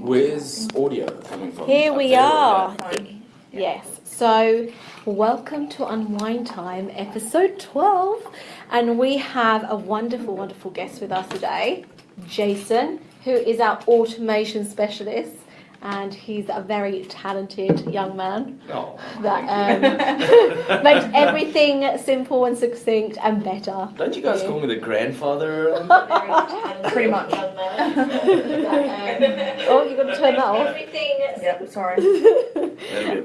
Where's audio coming from? Here we are. Yes. So, welcome to Unwind Time, episode 12. And we have a wonderful, wonderful guest with us today, Jason, who is our automation specialist. And he's a very talented young man Oh, that um, makes everything simple and succinct and better. don't you guys call me the grandfather? Pretty much. oh, you've got to turn that off. Everything. Yep, sorry.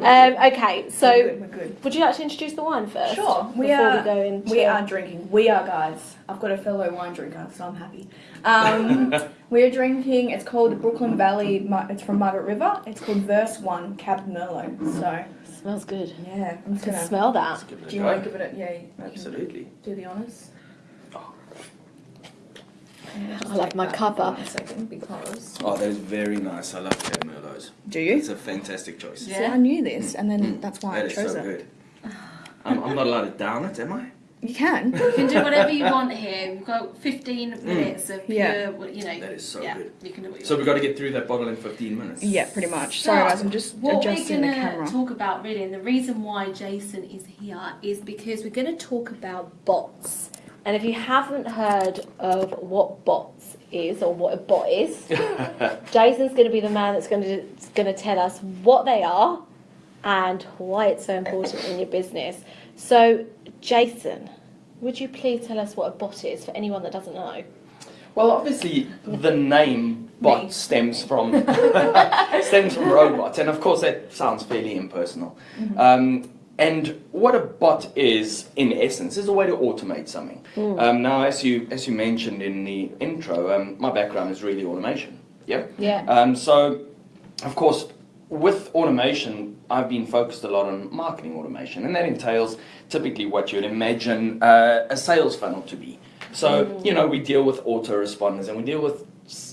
Um, okay, so we're good. We're good. would you like to introduce the wine first? Sure. We are. we go into We are drinking. We are guys. I've got a fellow wine drinker, so I'm happy. Um, we're drinking. It's called Brookland Valley. It's from Margaret River. It's called Verse One Cab Merlot. So Smells good. yeah, I'm just gonna. smell that. Let's give it a Do you go. want to give it a yeah? Absolutely. Do the honors. I love my cuppa. One second, because. Oh, that is very nice. I love Cab Merlots. Do you? It's a fantastic choice. See, I knew this, and then that's why That I chose so it. good. I'm, I'm not allowed to down it, am I? You can. You can do whatever you want here. We've got 15 mm. minutes of pure, Yeah. you know. That is so yeah, good. You can do what you So want. we've got to get through that bottle in 15 minutes. Yeah, pretty much. Sorry, guys. I'm just adjusting the camera. what we're the going camera. to talk about really, and the reason why Jason is here is Because we're going to talk about bots. And if you haven't heard of what bots is or what a bot is, Jason's going to be the man that's going to going to tell us what they are and why it's so important in your business. So, Jason, would you please tell us what a bot is for anyone that doesn't know? Well, obviously, the name bot stems from stems from robots, and of course, that sounds fairly impersonal. Um, and what a bot is, in essence, is a way to automate something. Um, now, as you as you mentioned in the intro, um, my background is really automation. Yeah. Yeah. Um, so, of course, with automation, I've been focused a lot on marketing automation, and that entails typically what you'd imagine uh, a sales funnel to be. So, you know, we deal with autoresponders and we deal with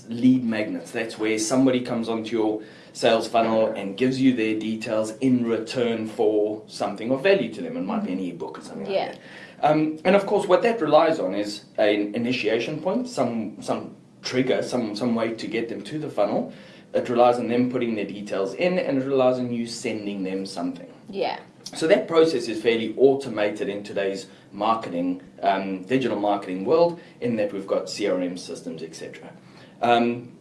lead magnets. That's where somebody comes onto your sales funnel and gives you their details in return for something of value to them. It might be an ebook or something Yeah. like that. Um, and of course, what that relies on is an initiation point, some some trigger, some some way to get them to the funnel. It relies on them putting their details in, and it relies on you sending them something. Yeah. So that process is fairly automated in today's marketing, um, digital marketing world, in that we've got CRM systems, etc. Um,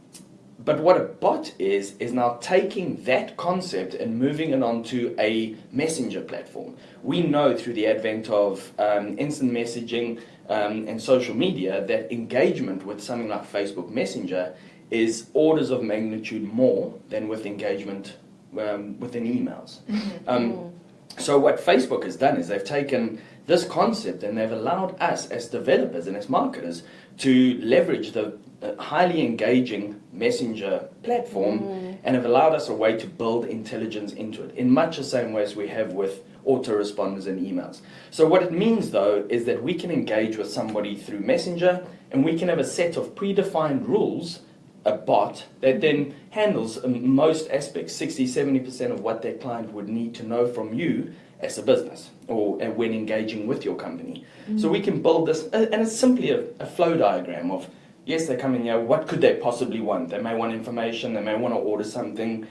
but what a bot is, is now taking that concept and moving it onto a messenger platform. We know through the advent of um, instant messaging um, and social media that engagement with something like Facebook Messenger is orders of magnitude more than with engagement um, within emails. Um, so what Facebook has done is they've taken this concept and they've allowed us as developers and as marketers to leverage the highly engaging messenger platform and have allowed us a way to build intelligence into it in much the same way as we have with autoresponders and emails. So what it means though is that we can engage with somebody through messenger and we can have a set of predefined rules a bot that then handles um, most aspects 60 70% of what that client would need to know from you as a business or uh, when engaging with your company. So we can build this uh, and it's simply a, a flow diagram of yes they're coming here what could they possibly want? They may want information they may want to order something.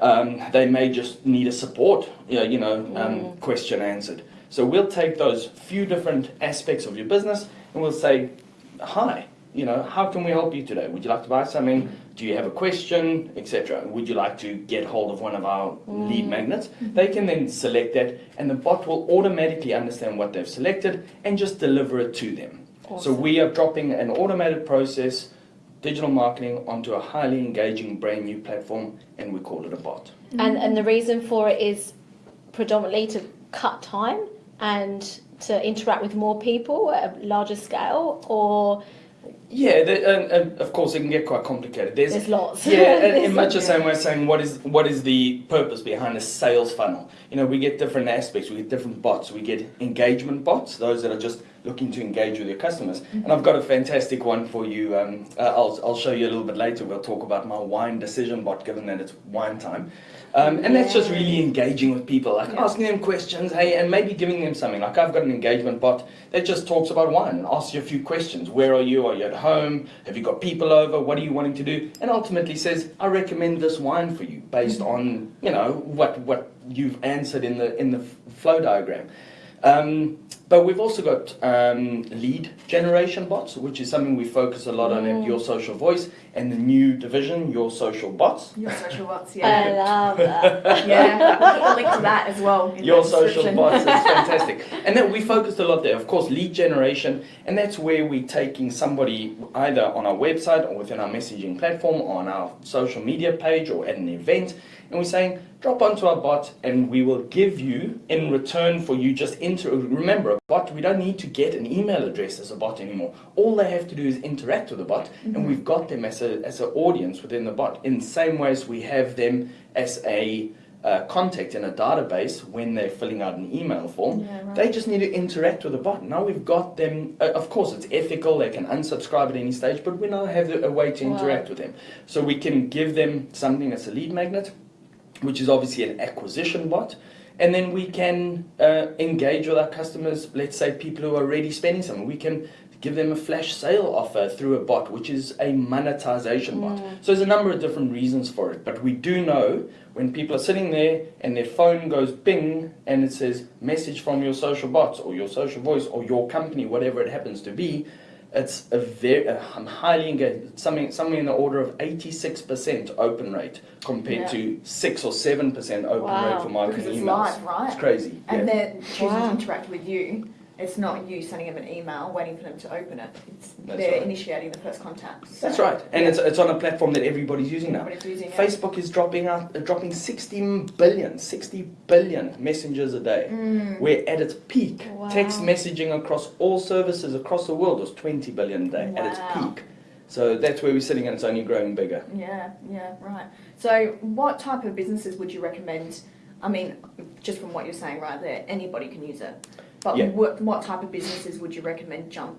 Um, they may just need a support you know, you know um, question answered. So we'll take those few different aspects of your business and we'll say hi you know, how can we help you today? Would you like to buy something? Do you have a question, etc.? Would you like to get hold of one of our lead mm. magnets? Mm-hmm. They can then select that, and the bot will automatically understand what they've selected and just deliver it to them. So we are dropping an automated process, digital marketing, onto a highly engaging, brand new platform, and we call it a bot. Mm-hmm. And and the reason for it is predominantly to cut time and to interact with more people at a larger scale, or Yeah, the, and, and of course it can get quite complicated. There's, there's lots. yeah, and in much the same way, saying what is what is the purpose behind a sales funnel? You know, we get different aspects. We get different bots. We get engagement bots, those that are just looking to engage with your customers. And I've got a fantastic one for you. Um, uh, I'll, I'll show you a little bit later. We'll talk about my wine decision bot, given that it's wine time. Um, and that's just really engaging with people, like Yeah. asking them questions, hey, and maybe giving them something. Like I've got an engagement bot that just talks about wine and asks you a few questions. Where are you? Are you at home? Have you got people over? What are you wanting to do? And ultimately says, I recommend this wine for you based on you know what what you've answered in the in the flow diagram. Um, but we've also got um, lead generation bots, which is something we focus a lot on at Your Social Voice and the new division, Your Social Bots. Your social bots, yeah. I love that. yeah, we'll link to that as well. Your social bots is fantastic. And then we focused a lot there. Of course, lead generation, and that's where we're taking somebody either on our website or within our messaging platform, or on our social media page, or at an event, and we're saying, drop onto our bot, and we will give you in return for you just enter. Remember, a bot, we don't need to get an email address as a bot anymore. All they have to do is interact with the bot, and we've got them as a as an audience within the bot. In the same way as we have them as a uh, contact in a database when they're filling out an email form. Yeah, right. They just need to interact with the bot. Now we've got them, uh, of course, it's ethical, they can unsubscribe at any stage, but we now have a way to Wow. interact with them. So we can give them something that's a lead magnet, which is obviously an acquisition bot. And then we can uh, engage with our customers, let's say people who are already spending something. We can give them a flash sale offer through a bot, which is a monetization bot. So there's a number of different reasons for it. But we do know when people are sitting there and their phone goes bing and it says message from your social bots or your social voice or your company, whatever it happens to be, it's a very a uh, highly engaged something somewhere in the order of 86% open rate compared Yeah. to 6 or 7% open Wow. rate for marketing Because it's emails. live, right? It's crazy. And yeah. they're choosing Wow. to interact with you. It's not you sending them an email waiting for them to open it. It's That's they're right. initiating the first contact. So, That's right. And yeah, it's it's on a platform that everybody's using now. everybody's using it. Facebook is dropping out, uh, dropping 60 billion, 60 billion messengers a day. Mm. We're at its peak. Wow. Text messaging across all services across the world was 20 billion a day at its Wow. peak. So that's where we're sitting, and it's only growing bigger. Yeah, yeah, right. So, what type of businesses would you recommend? I mean, just from what you're saying right there, anybody can use it. But Yeah. what, what type of businesses would you recommend jump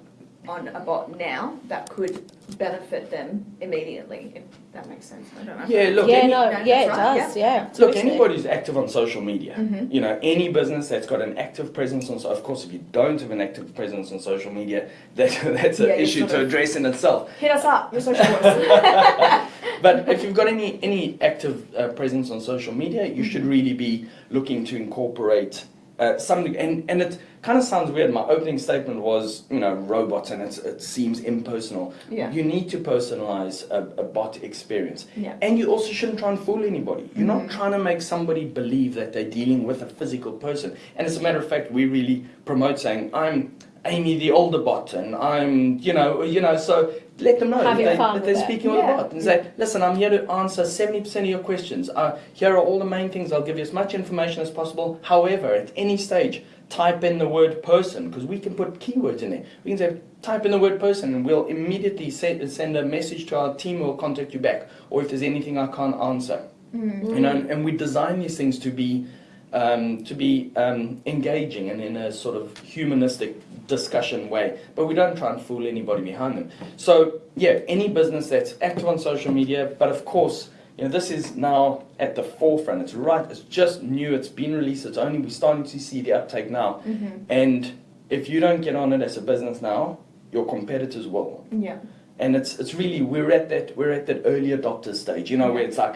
on a bot now that could benefit them immediately? If that makes sense. I don't know. Yeah, look, yeah, any- no, that's yeah, it right, does. Yeah. Look, totally. anybody who's active on social media, Mhm. you know, any business that's got an active presence on, so of course, if you don't have an active presence on social media, that, that's an Yeah, you issue sort to of- address in itself. Hit us up. Your social voice. But if you've got any any active uh, presence on social media, you should really be looking to incorporate uh, something. And and it kind of sounds weird. My opening statement was, you know, robots, and it's, it seems impersonal. Yeah. You need to personalize a, a bot experience. Yeah. And you also shouldn't try and fool anybody. You're not Mhm. trying to make somebody believe that they're dealing with a physical person. And as a matter of fact, we really promote saying, I'm Amy the older bot, and I'm, you know, you know, so let them know Having they, that they're speaking with Yeah. a bot and say, listen, I'm here to answer 70% of your questions. Uh, here are all the main things. I'll give you as much information as possible. However, at any stage, type in the word person because we can put keywords in there. We can say, type in the word person and we'll immediately send, send a message to our team who will contact you back. Or if there's anything I can't answer. Mm. You know, and we design these things to be um, to be um, engaging and in a sort of humanistic discussion way, but we don't try and fool anybody behind them. So yeah, any business that's active on social media, but of course, you know, this is now at the forefront. It's right. It's just new. It's been released. It's only we're starting to see the uptake now. Mhm. And if you don't get on it as a business now, your competitors will Yeah. and it's it's really we're at that we're at that early adopter stage you know where it's like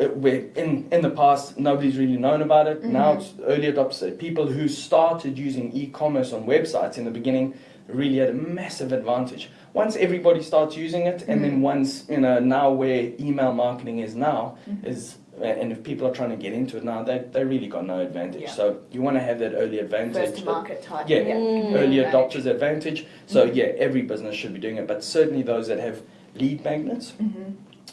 uh, where in in the past nobody's really known about it now Mhm. it's early adopters people who started using e-commerce on websites in the beginning really had a massive advantage once everybody starts using it and then once you know now where email marketing is now Mhm. is uh, and if people are trying to get into it now they they really got no advantage Yeah. so you want to have that early advantage First to market type. Yeah, Mm. early adopters advantage. So Mhm. yeah, every business should be doing it, but certainly those that have lead magnets.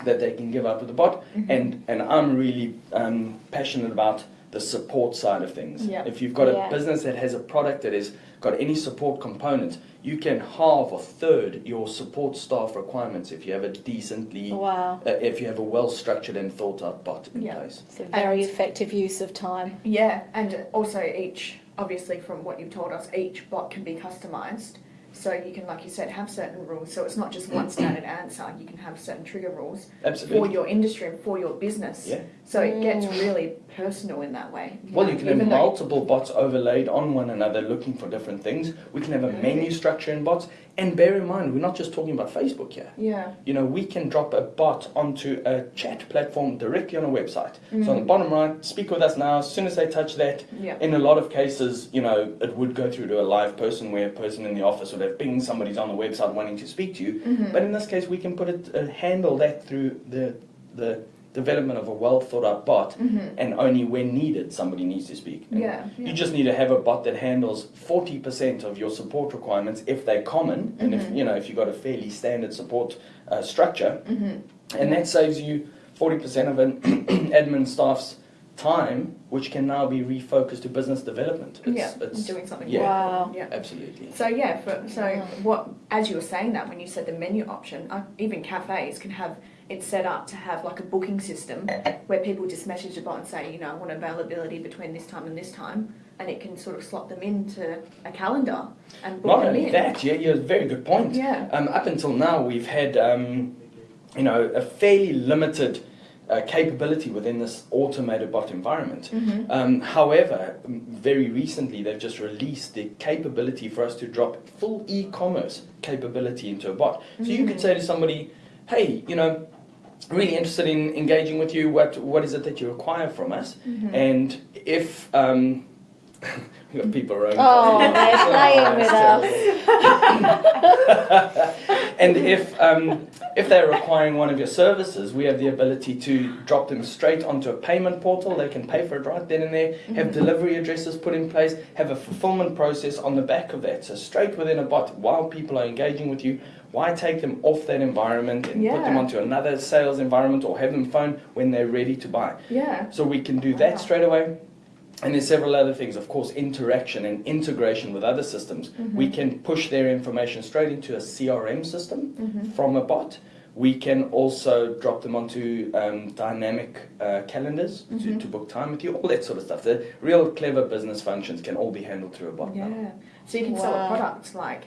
That they can give up with the bot. Mhm. And and I'm really um, passionate about the support side of things. Yeah. If you've got Yeah. a business that has a product that has got any support component, you can halve or third your support staff requirements if you have a decently, Wow. uh, if you have a well structured and thought out bot in Yeah. place. It's a very And- effective use of time. Yeah, and also each obviously from what you've told us, each bot can be customized. So you can, like you said, have certain rules. So it's not just one standard answer. You can have certain trigger rules for your industry and for your business. Yeah. So it gets really personal in that way. Well, you can have even multiple bots overlaid on one another looking for different things. We can have a menu structure in bots. And bear in mind, we're not just talking about Facebook here. Yeah. You know, we can drop a bot onto a chat platform directly on a website. So Mm. on the bottom right, speak with us now. As soon as they touch that, Yeah. in a lot of cases, you know, it would go through to a live person where a person in the office would have ping somebody's on the website wanting to speak to you. Mhm. But in this case, we can put it, uh, handle that through the, the development of a well thought out bot Mhm. and only when needed somebody needs to speak. Yeah. yeah. You just need to have a bot that handles 40% of your support requirements if they're common and if Mhm. you know if you've got a fairly standard support uh, structure Mhm. and that saves you 40% of an admin staff's time which can now be refocused to business development. It's, yeah. it's doing something. yeah. Wow. Yeah. absolutely. So yeah, for, so what as you were saying that when you said the menu option, uh, even cafes can have it set up to have like a booking system where people just message a bot and say, you know, I want availability between this time and this time, and it can sort of slot them into a calendar and book Not them only in. that, yeah, yeah, very good point. Yeah. Um, up until now, we've had, um, you know, a fairly limited uh, capability within this automated bot environment. Mhm. Um, however, very recently they've just released the capability for us to drop full e-commerce capability into a bot. So you could say to somebody, "Hey, you know, really interested in engaging with you. What what is it that you require from us?" Mhm. And if um, we got people around. Oh, they're playing with us. and if um, if they're requiring one of your services, we have the ability to drop them straight onto a payment portal. They can pay for it right then and there. Have delivery addresses put in place. Have a fulfillment process on the back of that. So straight within a bot, while people are engaging with you, why take them off that environment and put them onto another sales environment or have them phone when they're ready to buy? Yeah. So we can do Wow. that straight away. And there's several other things, of course, interaction and integration with other systems. We can push their information straight into a CRM system Mhm. from a bot. We can also drop them onto um, dynamic uh, calendars to, Mhm. to book time with you, all that sort of stuff. The real clever business functions can all be handled through a bot now. Yeah. So you can sell Wow. a product like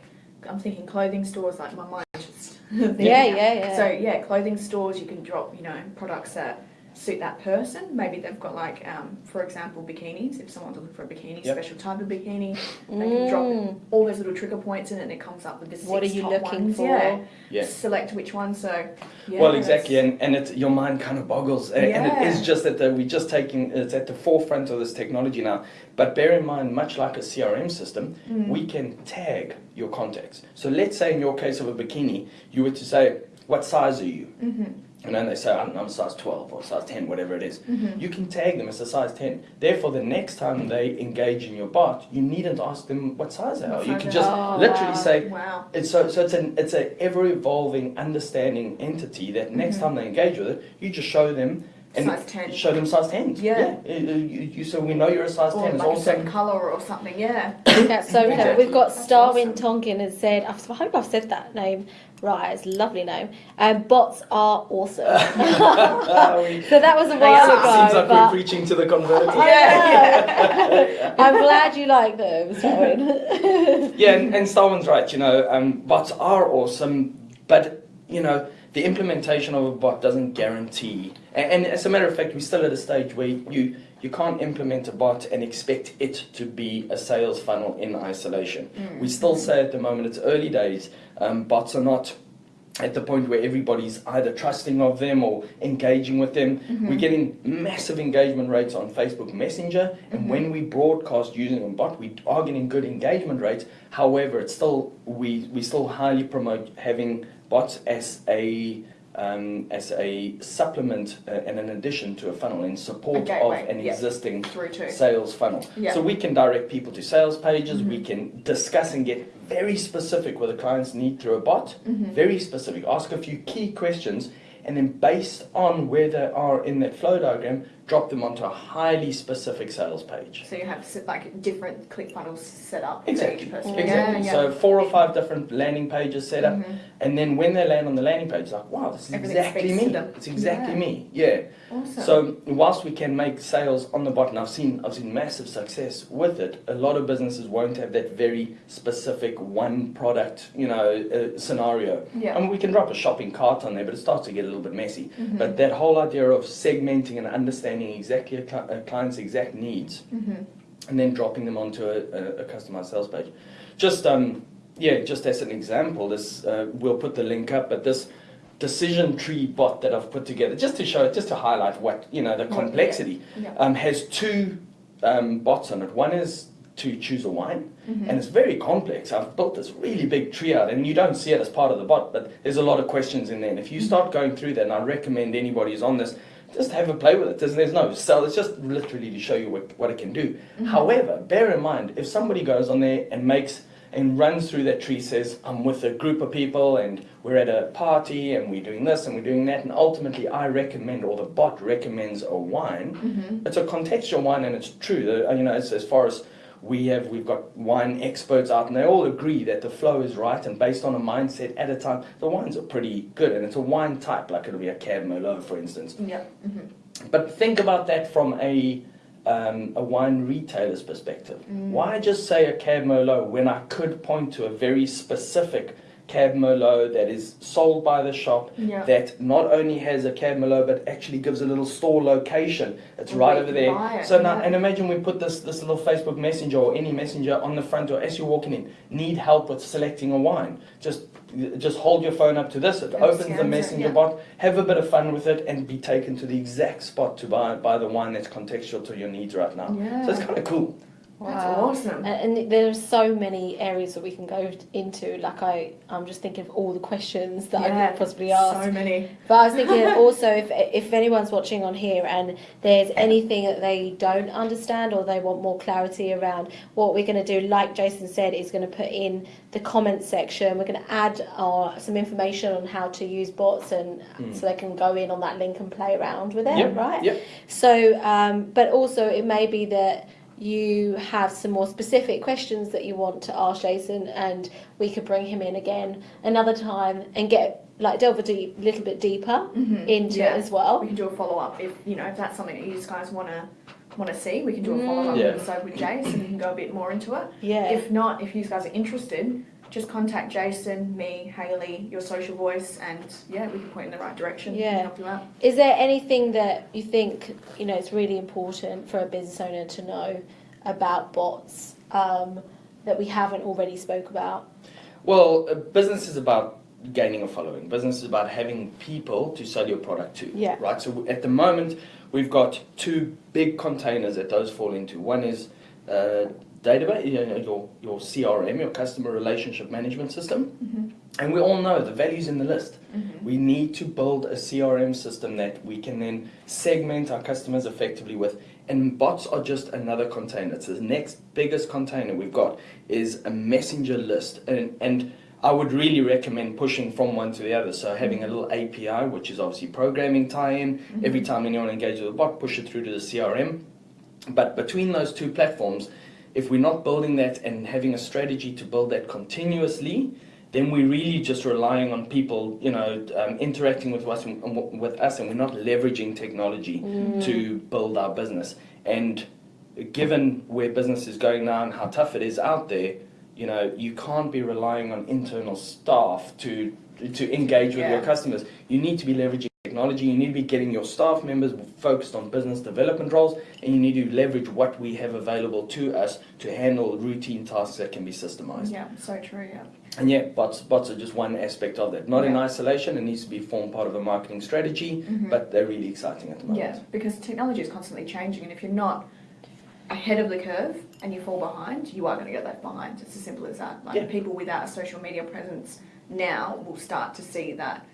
I'm thinking clothing stores like my mind just Yeah, yeah, yeah. So yeah, clothing stores you can drop, you know, products that suit that person. Maybe they've got like, um, for example, bikinis. If someone's looking for a bikini, Yep. special type of bikini, they can drop Mm. all those little trigger points in, and it comes up with the six What are you top looking ones. for? Yeah. Yeah. Select which one. So. Yeah, well, exactly, and, and it, your mind kind of boggles, and, and it Yeah. is just that we're just taking it's at the forefront of this technology now. But bear in mind, much like a CRM system, Mm. we can tag your contacts. So let's say in your case of a bikini, you were to say, "What size are you?" Mhm. And then they say, I don't know, I'm size 12 or size 10, whatever it is. Mhm. You can tag them as a size 10. Therefore, the next time they engage in your bot, you needn't ask them what size they are. What You can just. Oh, literally wow. say, Wow. it's so, so it's an it's a ever evolving understanding entity that next Mhm. time they engage with it, you just show them and Size 10. show them size 10. Yeah. You, you, you, so we know you're a size Or 10. It's like a certain colour or something. Yeah. That's so clever. Exactly. We've got That's Starwin awesome. Tonkin has said, I hope I've said that name right, it's a lovely name. Um, bots are awesome. So that was a They while are. ago. Seems like but we're preaching to the converted. I know. I'm glad you like them, Starwin. yeah, and, and Starwin's right. You know, um, bots are awesome, but you know, the implementation of a bot doesn't guarantee. And, and as a matter of fact, we're still at a stage where you you can't implement a bot and expect it to be a sales funnel in isolation. Mm. We still say at the moment it's early days. Um, bots are not at the point where everybody's either trusting of them or engaging with them. Mm-hmm. We're getting massive engagement rates on Facebook Messenger, and mm-hmm. when we broadcast using a bot, we are getting good engagement rates. However, it's still we we still highly promote having bots as a um, as a supplement uh, and an addition to a funnel in support of an yeah. existing sales funnel. Yeah. So we can direct people to sales pages, we Mhm. can discuss and get very specific with the client's need through a bot, Mhm. very specific, ask a few key questions, and then based on where they are in that flow diagram, drop them onto a highly specific sales page. So you have s- like different ClickFunnels set up for Exactly. each person. Exactly. Yeah, So four or five different landing pages set up, Mhm. and then when they land on the landing page, it's like, wow, this is Everything exactly me. It's exactly Yeah. me. Yeah. Awesome. So whilst we can make sales on the bot, and I've seen I've seen massive success with it, a lot of businesses won't have that very specific one product, you know, uh, scenario. yeah. I mean, we can drop a shopping cart on there, but it starts to get a little bit messy. Mhm. But that whole idea of segmenting and understanding exactly a, cli- a client's exact needs, Mhm. and then dropping them onto a, a, a customized sales page. Just um, yeah, just as an example, this uh, we'll put the link up, but this decision tree bot that I've put together, just to show, just to highlight what you know the complexity, Yeah. um, has two um, bots on it. One is to choose a wine, Mhm. and it's very complex. I've built this really big tree out, and you don't see it as part of the bot, but there's a lot of questions in there. And if you start going through that, and I recommend anybody who's on this, just have a play with it. There's, there's no sell. It's just literally to show you what, what it can do. Mhm. However, bear in mind, if somebody goes on there and makes and runs through that tree, says, I'm with a group of people and we're at a party and we're doing this and we're doing that, and ultimately I recommend, or the bot recommends a wine, Mhm. it's a contextual wine and it's true. The- You know, as, as far as we have, we've got wine experts out and they all agree that the flow is right and based on a mindset at a time, the wines are pretty good and it's a wine type, like it'll be a Cab Merlot, for instance. Yeah. Mhm. But think about that from a um, a wine retailer's perspective. Mm. Why just say a Cab Merlot when I could point to a very specific Cab Merlot that is sold by the shop Yeah. that not only has a Cab Merlot but actually gives a little store location. It's Where right over there. it, So now, yeah. and imagine we put this this little Facebook Messenger or any messenger on the front door as you're walking in. Need help with selecting a wine? Just just hold your phone up to this. It And opens the messenger yeah. bot. Have a bit of fun with it and be taken to the exact spot to buy buy the wine that's contextual to your needs right now. So it's kind of cool. That's Wow. awesome. And, and there's so many areas that we can go into. Like I, I'm just thinking of all the questions that I could possibly ask. So many. But I was thinking also if if anyone's watching on here and there's anything that they don't understand or they want more clarity around, what we're going to do, like Jason said, is going to put in the comments section. We're going to add uh, some information on how to use bots and Mm. so they can go in on that link and play around with it, Yep, right? yep. So, um, but also it may be that you have some more specific questions that you want to ask Jason, and we could bring him in again another time and get like delve a deep, little bit deeper Mhm. into Yeah. it as well. We can do a follow up if you know if that's something that you guys want to want to see. We can do a follow up Mm. Yeah. episode with Jace and we can go a bit more into it. Yeah. If not, if you guys are interested, just contact Jason, me, Haley, your social voice, and yeah, we can point in the right direction. Yeah. and help you out. Is there anything that you think you know it's really important for a business owner to know about bots um, that we haven't already spoke about? Well, business is about gaining a following. Business is about having people to sell your product to. Yeah. Right. So at the moment, we've got two big containers that those fall into. One is uh, database, you know, your your CRM, your customer relationship management system, and we all know the values in the list. Mhm. We need to build a CRM system that we can then segment our customers effectively with. And bots are just another container. It's the next biggest container we've got is a messenger list. And, and I would really recommend pushing from one to the other. So having a little API, which is obviously programming tie-in. Every time anyone engages with a bot, push it through to the CRM. But between those two platforms, if we're not building that and having a strategy to build that continuously, then we're really just relying on people, you know, um, interacting with us and with us, and we're not leveraging technology to build our business. And given where business is going now and how tough it is out there, you know, you can't be relying on internal staff to to engage with your customers. You need to be leveraging technology. You need to be getting your staff members focused on business development roles, and you need to leverage what we have available to us to handle routine tasks that can be systemized. Yeah, so true. Yeah. And yeah, bots, bots are just one aspect of that. Not in isolation, it needs to be form part of a marketing strategy, Mhm. but they're really exciting at the moment. Yeah, because technology is constantly changing, and if you're not ahead of the curve and you fall behind, you are going to get left behind. It's as simple as that. Like Yeah. people without a social media presence now will start to see that,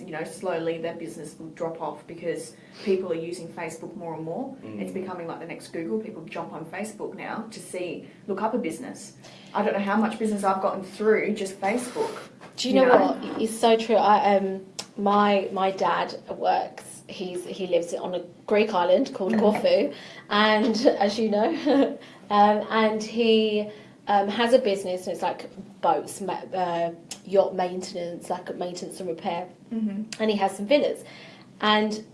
you know, slowly their business will drop off because people are using Facebook more and more. Mm. It's becoming like the next Google. People jump on Facebook now to see, look up a business. I don't know how much business I've gotten through just Facebook. Do you You know, know? what? It's so true. I um my my dad works. He's he lives on a Greek island called Corfu, and as you know, um, and he um, has a business. And it's like boats, uh, yacht maintenance, like maintenance and repair, Mm-hmm. and he has some villas, and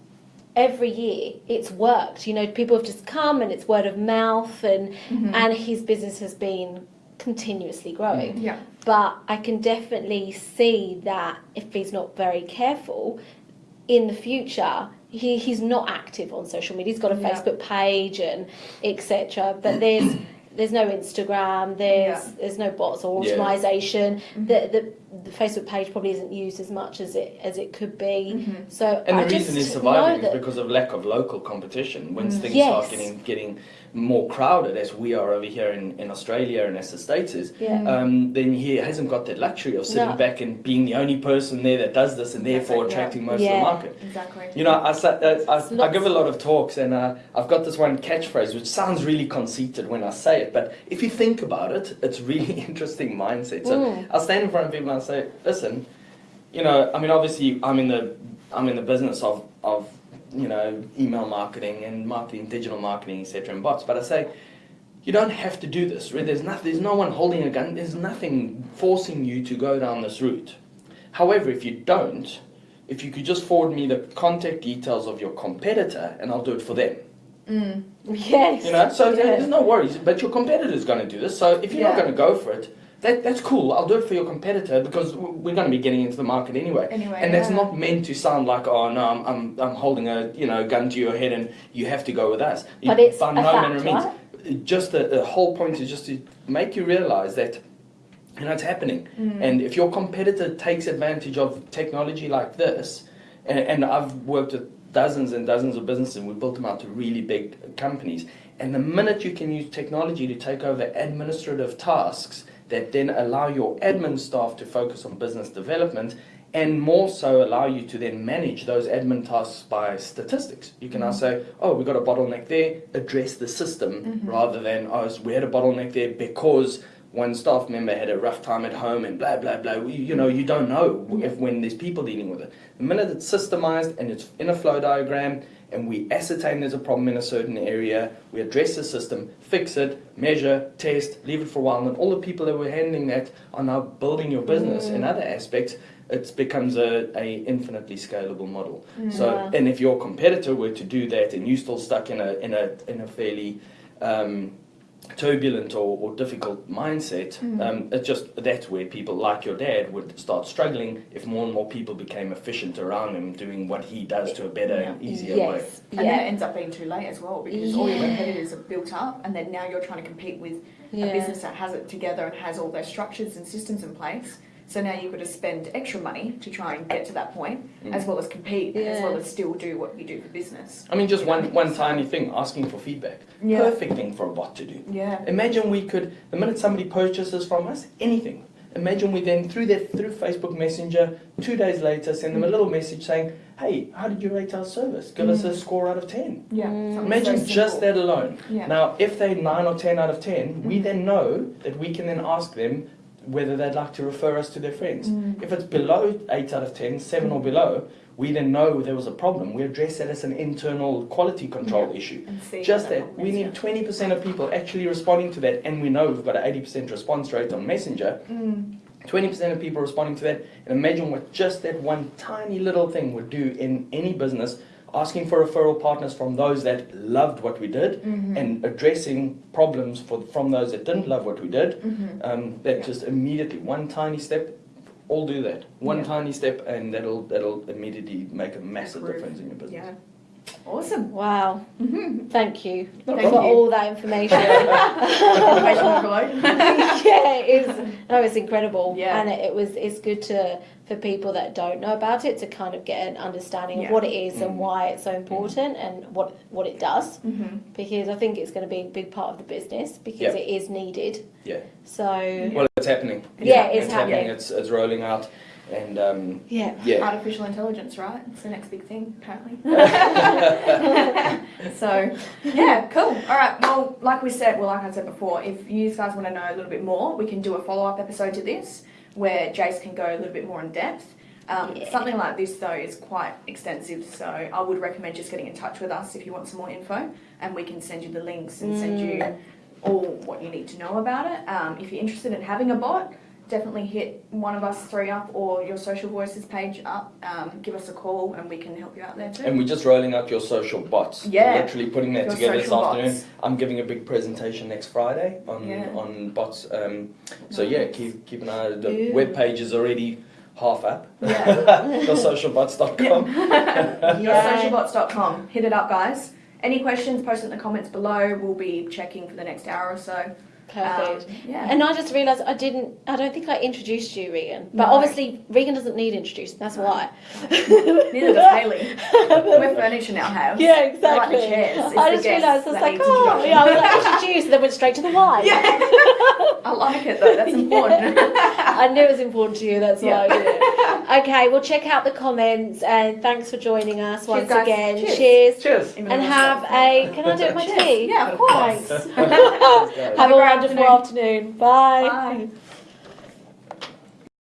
every year it's worked. You know, people have just come, and it's word of mouth, and Mm-hmm. and his business has been continuously growing Yeah. but I can definitely see that if he's not very careful, in the future he, he's not active on social media. He's got a Yeah. Facebook page and etc. But there's there's no Instagram. There's Yeah. there's no bots or Yeah. automation. Mm-hmm. The, the the Facebook page probably isn't used as much as it as it could be. Mm-hmm. So And I the reason just it's surviving know is that- because of lack of local competition. Once things Yes. start getting getting more crowded, as we are over here in, in Australia and as the States is, Yeah. um, then he hasn't got that luxury of sitting No. back and being the only person there that does this and That's therefore it, yeah. attracting most Yeah. of the market. Exactly. You know, I, sa- I, I, I give a lot of talks and uh, I've got this one catchphrase which sounds really conceited when I say it, but if you think about it, it's really interesting mindset. So Mm. I'll stand in front of people and I say, listen, you know, I mean, obviously, I'm in the I'm in the business of of you know email marketing and marketing, digital marketing, etc., and bots. But I say, you don't have to do this. Right? There's not there's no one holding a gun. There's nothing forcing you to go down this route. However, if you don't, if you could just forward me the contact details of your competitor, and I'll do it for them. Mm. yes, You know, so yes. there's no worries. But your competitor's going to do this. So if you're not going to go for it, that, that's cool. I'll do it for your competitor because we're going to be getting into the market anyway. Anyway, and that's yeah. not meant to sound like, oh no, I'm, I'm, I'm holding a you know gun to your head and you have to go with us. But it's by a no fact, of means. Just the, the whole point is just to make you realize that you know it's happening. Mm. And if your competitor takes advantage of technology like this, and, and I've worked with dozens and dozens of businesses, and we built them out to really big companies. And the minute you can use technology to take over administrative tasks that then allow your admin staff to focus on business development and more so allow you to then manage those admin tasks by statistics. You can now mm-hmm. say, oh, we've got a bottleneck there, address the system mm-hmm. rather than, oh, we had a bottleneck there because one staff member had a rough time at home and blah, blah, blah. You, you know, you don't know if when there's people dealing with it. The minute it's systemized and it's in a flow diagram and we ascertain there's a problem in a certain area, we address the system, fix it, measure, test, leave it for a while, and all the people that were handling that are now building your business in other aspects. It becomes a, a infinitely scalable model. So, and if your competitor were to do that, and you're still stuck in a in a in a fairly um, turbulent or, or difficult mindset, um, it's just that's where people like your dad would start struggling if more and more people became efficient around him doing what he does to a better and easier way. yes, And then it ends up being too late as well because all your competitors are built up, and then now you're trying to compete with a business that has it together and has all those structures and systems in place. So now you've got to spend extra money to try and get to that point, Mm. as well as compete, as well as still do what you do for business. I mean, just one, one tiny thing, asking for feedback. Yeah. Perfect thing for a bot to do. Yeah. Imagine we could, the minute somebody purchases from us, anything, imagine we then, through their, through Facebook Messenger, two days later, send them a little message saying, hey, how did you rate our service? Give us a score out of 10. Yeah. Mm. Imagine so just that alone. Yeah. Now, if they're 9 or 10 out of 10, we then know that we can then ask them whether they'd like to refer us to their friends. Mm. If it's below 8 out of 10, 7 or below, we then know there was a problem. We address that as an internal quality control Yeah. issue. Just what that, we need 20% of people actually responding to that, and we know we've got an 80% response rate on Messenger. Mm. 20% of people responding to that, and imagine what just that one tiny little thing would do in any business. Asking for referral partners from those that loved what we did, Mhm. and addressing problems for, from those that didn't love what we did. Mhm. Um, that just immediately one tiny step, all do that. One Yeah. tiny step, and that'll that'll immediately make a massive Improve. difference in your business. Yeah. Awesome. Wow, Mm-hmm. thank you No for Thank you. all that information. Yeah, it is. No, it's incredible. Yeah. And it, it was. It's good to for people that don't know about it to kind of get an understanding Yeah. of what it is and Mm. why it's so important and what what it does. Mm-hmm. Because I think it's going to be a big part of the business because Yeah. it is needed. Yeah. So Well, it's happening. Yeah, it's happening. happening. It's it's rolling out, and um, yeah. yeah. Artificial intelligence, right? It's the next big thing, apparently. so, yeah, cool. All right. Well, like we said, well, like I said before, if you guys want to know a little bit more, we can do a follow up episode to this where Jace can go a little bit more in depth. Um, Yeah. Something like this though is quite extensive, so I would recommend just getting in touch with us if you want some more info, and we can send you the links and send you Mm. all what you need to know about it. Um, if you're interested in having a bot, definitely hit one of us three up or your social voices page up. Um, give us a call and we can help you out there too. And we're just rolling out your social bots. Yeah. We're literally putting that Your together this social afternoon. bots. I'm giving a big presentation next Friday on Yeah. on bots. Um, so yeah, keep keep an eye. The Ooh. web page is already half up. Yeah. YourSocialbots.com. Yoursocialbots.com. Hit it up, guys. Any questions, post it in the comments below. We'll be checking for the next hour or so. Perfect. Um, yeah. And I just realised I didn't. I don't think I introduced you, Regan. But No. obviously, Regan doesn't need introduced. That's No. why. Neither does Haley. We're furnishing our house. Yeah, We're exactly. like the chairs. It's I the just realised I was like, oh, yeah, I was like introduced, and then went straight to the why. Yeah. I like it though. That's important. I knew it was important to you. That's why I Yeah. did it. Okay, well, check out the comments and thanks for joining us once guys. again. Cheers. Cheers. Cheers. And have a. Can I do it my tea? Yeah, of course. Thanks. Have a wonderful afternoon. Bye. Bye.